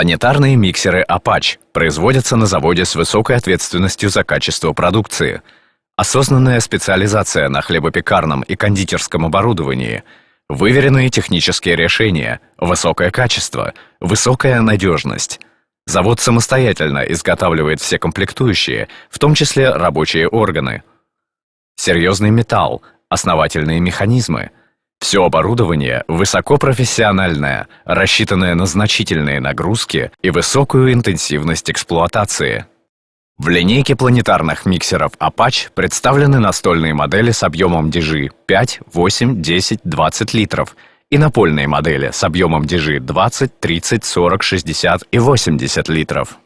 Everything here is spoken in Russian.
Планетарные миксеры Apache производятся на заводе с высокой ответственностью за качество продукции. Осознанная специализация на хлебопекарном и кондитерском оборудовании, выверенные технические решения, высокое качество, высокая надежность. Завод самостоятельно изготавливает все комплектующие, в том числе рабочие органы. Серьезный металл, основательные механизмы – все оборудование высокопрофессиональное, рассчитанное на значительные нагрузки и высокую интенсивность эксплуатации. В линейке планетарных миксеров Apache представлены настольные модели с объемом DG 5, 8, 10, 20 литров и напольные модели с объемом DG 20, 30, 40, 60 и 80 литров.